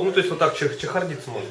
Ну, то есть вот так чих- чехардиться можно.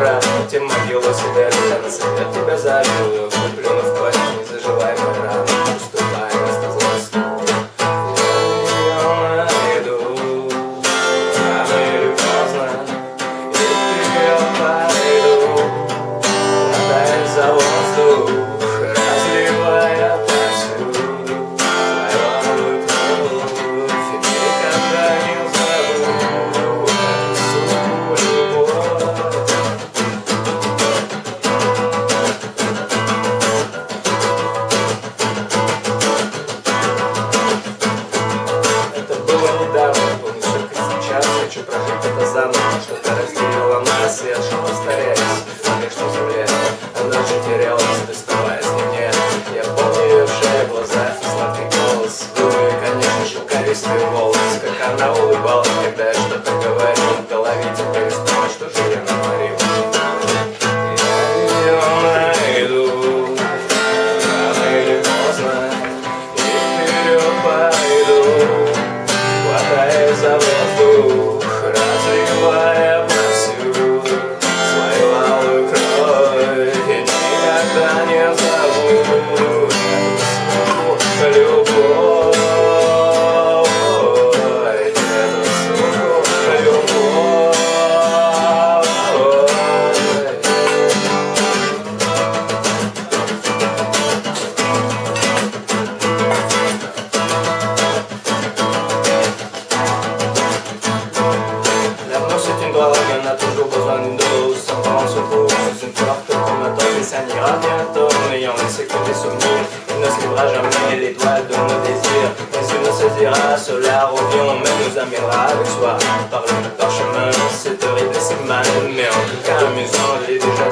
Раз тем могилу себе Я на свет тебя завидую Куплю в Хочу прожить это заново Что-то разделило нас, и я шел повторяясь Конечно, земле Она же терялась, доставаясь мне Я помню ее шею, глаза, сладкий голос. Губы, конечно, шелковистый волос. Как она улыбалась, когда я что-то говорил В голове теперь снова, что же я натворил. И пойду Хватаясь за воздух, What? Ça n'ira bientôt, n'ayant laissé que des souvenirs. Il ne se jamais les doigts de nos désirs. Mais il se dira, cela revient Mais nous amènera avec soi. Par le parchemin, c'est horrible et c'est mal. Mais en tout cas amusant, j'ai déjà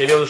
я делаю